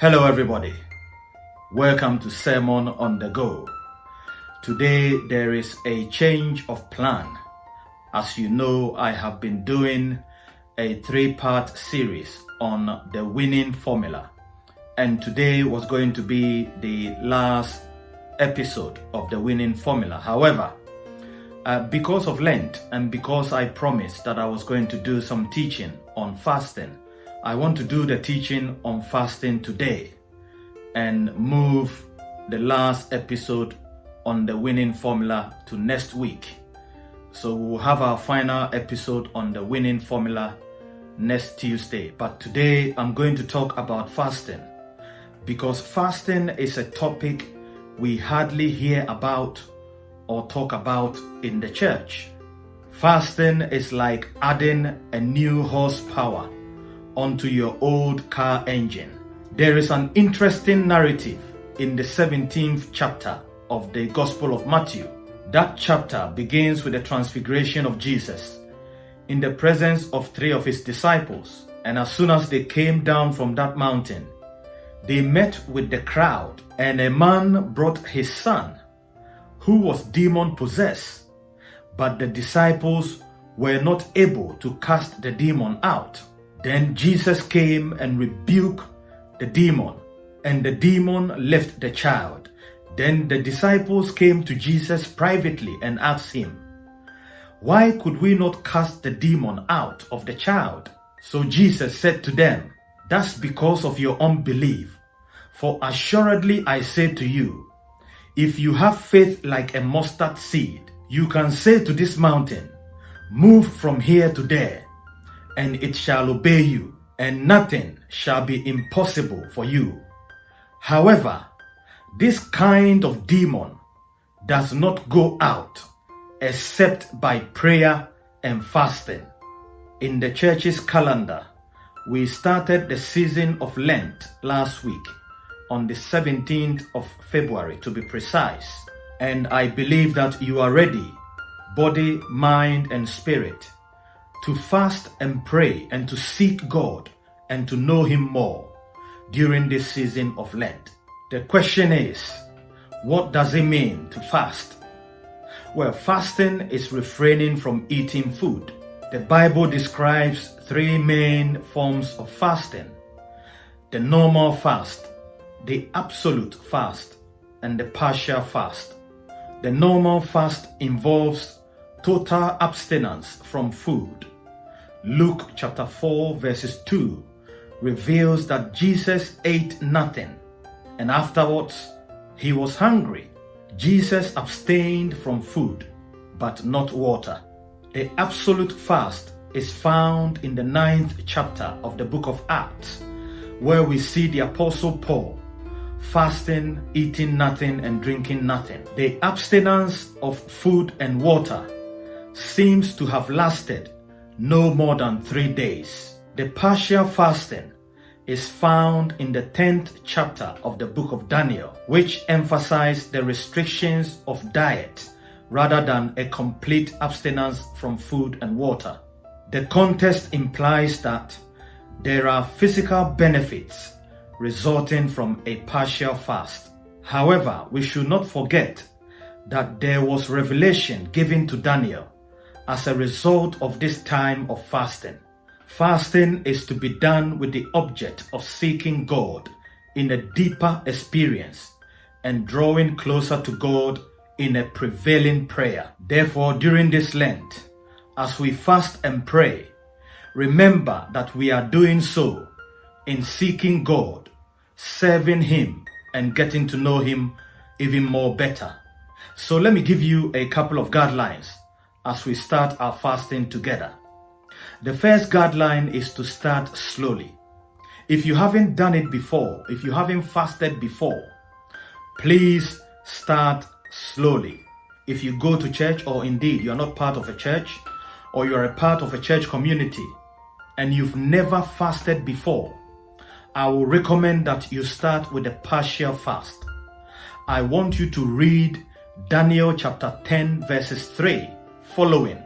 Hello, everybody. Welcome to Sermon on the Go. Today, there is a change of plan. As you know, I have been doing a three part series on the winning formula, and today was going to be the last episode of the winning formula. However, uh, because of Lent and because I promised that I was going to do some teaching on fasting, I want to do the teaching on fasting today and move the last episode on the winning formula to next week. So we'll have our final episode on the winning formula next Tuesday. But today I'm going to talk about fasting because fasting is a topic we hardly hear about or talk about in the church. Fasting is like adding a new horsepower onto your old car engine. There is an interesting narrative in the 17th chapter of the Gospel of Matthew. That chapter begins with the transfiguration of Jesus in the presence of three of his disciples. And as soon as they came down from that mountain, they met with the crowd, and a man brought his son, who was demon possessed. But the disciples were not able to cast the demon out. Then Jesus came and rebuked the demon, and the demon left the child. Then the disciples came to Jesus privately and asked him, Why could we not cast the demon out of the child? So Jesus said to them, That's because of your unbelief. For assuredly I say to you, if you have faith like a mustard seed, you can say to this mountain, Move from here to there, and it shall obey you, and nothing shall be impossible for you. However, this kind of demon does not go out except by prayer and fasting. In the church's calendar, we started the season of Lent last week on the 17th of February to be precise. And I believe that you are ready, body, mind, and spirit, to fast and pray and to seek God and to know Him more during this season of Lent. The question is, what does it mean to fast? Well, fasting is refraining from eating food. The Bible describes three main forms of fasting the normal fast, the absolute fast, and the partial fast. The normal fast involves total abstinence from food. Luke chapter 4 verses 2 reveals that Jesus ate nothing and afterwards he was hungry. Jesus abstained from food but not water. The absolute fast is found in the ninth chapter of the book of Acts where we see the apostle Paul fasting, eating nothing and drinking nothing. The abstinence of food and water seems to have lasted no more than three days. The partial fasting is found in the 10th chapter of the book of Daniel, which emphasizes the restrictions of diet rather than a complete abstinence from food and water. The context implies that there are physical benefits resulting from a partial fast. However, we should not forget that there was revelation given to Daniel as a result of this time of fasting. Fasting is to be done with the object of seeking God in a deeper experience and drawing closer to God in a prevailing prayer. Therefore, during this Lent, as we fast and pray, remember that we are doing so in seeking God serving Him and getting to know Him even more better. So let me give you a couple of guidelines as we start our fasting together. The first guideline is to start slowly. If you haven't done it before, if you haven't fasted before, please start slowly. If you go to church or indeed you're not part of a church or you're a part of a church community and you've never fasted before, I will recommend that you start with a partial fast. I want you to read Daniel chapter 10 verses 3 following.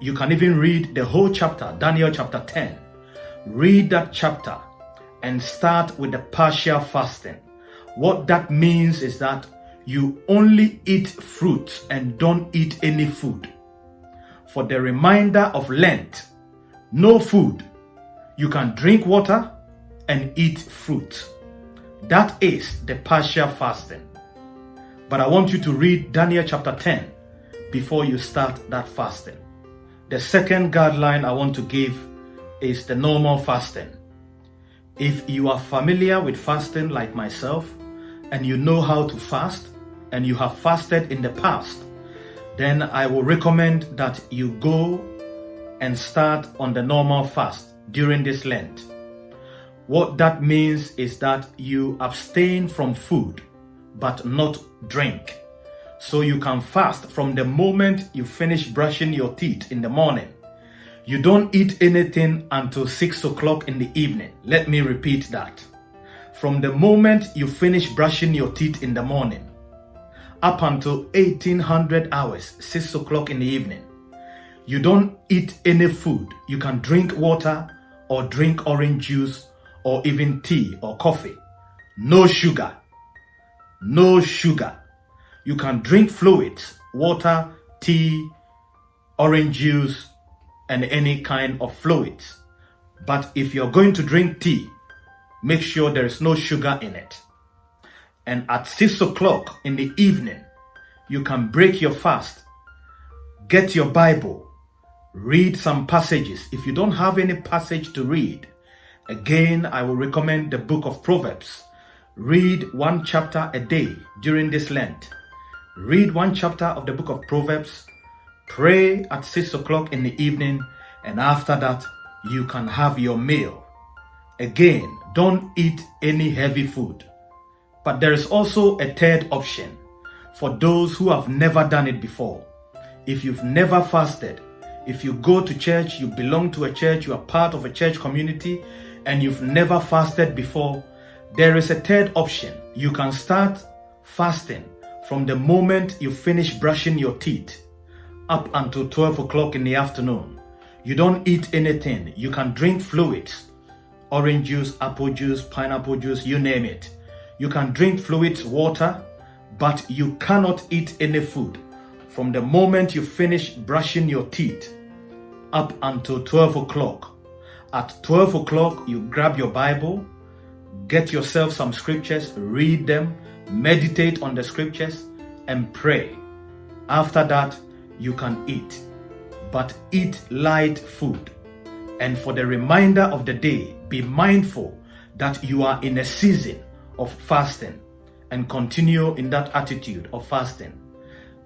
You can even read the whole chapter, Daniel chapter 10. Read that chapter and start with the partial fasting. What that means is that you only eat fruit and don't eat any food. For the remainder of Lent, no food. You can drink water and eat fruit. That is the partial fasting. But I want you to read Daniel chapter 10 before you start that fasting. The second guideline I want to give is the normal fasting. If you are familiar with fasting like myself and you know how to fast and you have fasted in the past, then I will recommend that you go and start on the normal fast during this Lent. What that means is that you abstain from food but not drink. So you can fast from the moment you finish brushing your teeth in the morning. You don't eat anything until 6 o'clock in the evening. Let me repeat that. From the moment you finish brushing your teeth in the morning up until 1800 hours, 6 o'clock in the evening, you don't eat any food. You can drink water or drink orange juice or even tea or coffee. No sugar. No sugar. You can drink fluids, water, tea, orange juice, and any kind of fluids. But if you're going to drink tea, make sure there is no sugar in it. And at 6 o'clock in the evening, you can break your fast, get your Bible, read some passages. If you don't have any passage to read, again, I will recommend the book of Proverbs. Read one chapter a day during this Lent. Read one chapter of the book of Proverbs. Pray at 6 o'clock in the evening, and after that, you can have your meal. Again, don't eat any heavy food. But there is also a third option for those who have never done it before. If you've never fasted, if you go to church, you belong to a church, you are part of a church community, and you've never fasted before, there is a third option. You can start fasting from the moment you finish brushing your teeth up until 12 o'clock in the afternoon. You don't eat anything. You can drink fluids, orange juice, apple juice, pineapple juice, you name it. You can drink fluids, water, but you cannot eat any food from the moment you finish brushing your teeth up until 12 o'clock. At 12 o'clock, you grab your Bible, get yourself some scriptures, read them, meditate on the scriptures, and pray. After that, you can eat, but eat light food. And for the remainder of the day, be mindful that you are in a season of fasting and continue in that attitude of fasting.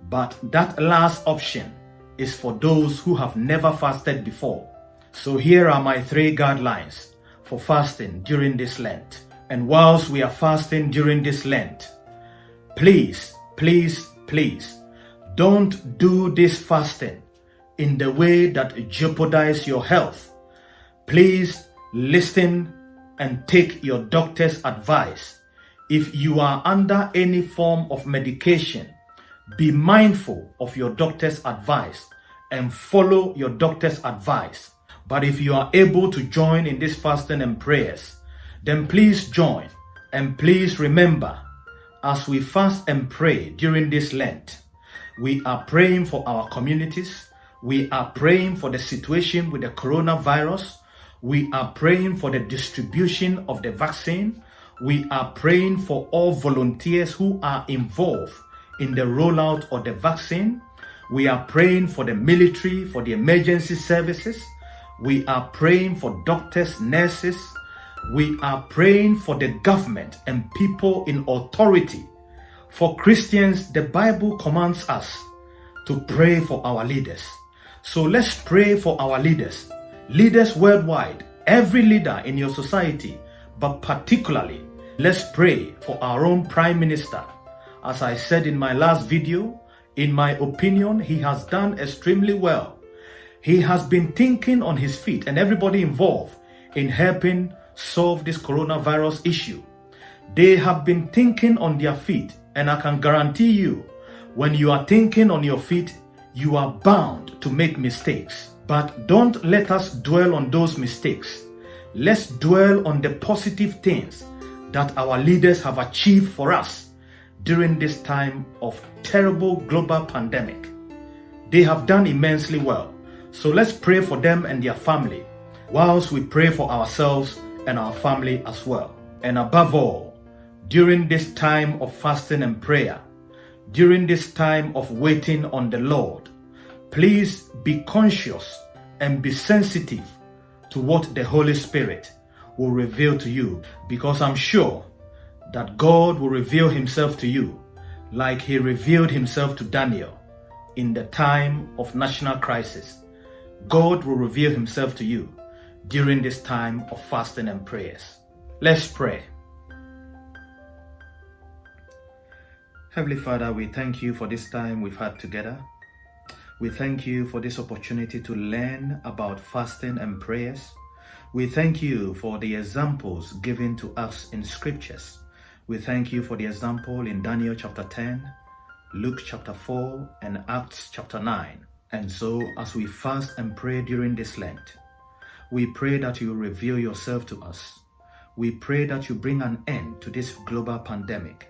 But that last option is for those who have never fasted before. So here are my three guidelines for fasting during this Lent. And whilst we are fasting during this Lent, please, please, please, don't do this fasting in the way that jeopardize your health. Please listen and take your doctor's advice. If you are under any form of medication, be mindful of your doctor's advice and follow your doctor's advice. But if you are able to join in this fasting and prayers, then please join and please remember as we fast and pray during this Lent, we are praying for our communities. We are praying for the situation with the coronavirus. We are praying for the distribution of the vaccine. We are praying for all volunteers who are involved in the rollout of the vaccine. We are praying for the military, for the emergency services. We are praying for doctors, nurses. We are praying for the government and people in authority. For Christians, the Bible commands us to pray for our leaders. So let's pray for our leaders, leaders worldwide, every leader in your society, but particularly, let's pray for our own Prime Minister, as I said in my last video, in my opinion, he has done extremely well. He has been thinking on his feet and everybody involved in helping solve this coronavirus issue. They have been thinking on their feet and I can guarantee you, when you are thinking on your feet, you are bound to make mistakes. But don't let us dwell on those mistakes. let's dwell on the positive things that our leaders have achieved for us during this time of terrible global pandemic. They have done immensely well. So let's pray for them and their family, whilst we pray for ourselves and our family as well. And above all, during this time of fasting and prayer, during this time of waiting on the Lord, please be conscious and be sensitive to what the Holy Spirit will reveal to you because I'm sure that God will reveal himself to you like he revealed himself to Daniel in the time of national crisis. God will reveal himself to you during this time of fasting and prayers. Let's pray. Heavenly Father, we thank you for this time we've had together. We thank you for this opportunity to learn about fasting and prayers. We thank you for the examples given to us in scriptures. We thank you for the example in Daniel chapter 10, Luke chapter 4, and Acts chapter 9. And so, as we fast and pray during this Lent, we pray that you reveal yourself to us. We pray that you bring an end to this global pandemic.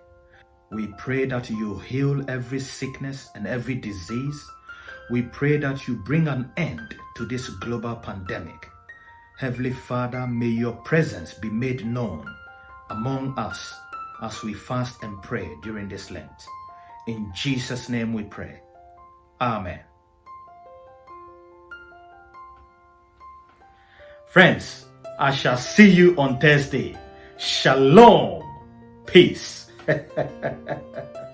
We pray that you heal every sickness and every disease. We pray that you bring an end to this global pandemic. Heavenly Father, may your presence be made known among us as we fast and pray during this Lent. In Jesus' name we pray. Amen. Friends, I shall see you on Thursday. Shalom. Peace.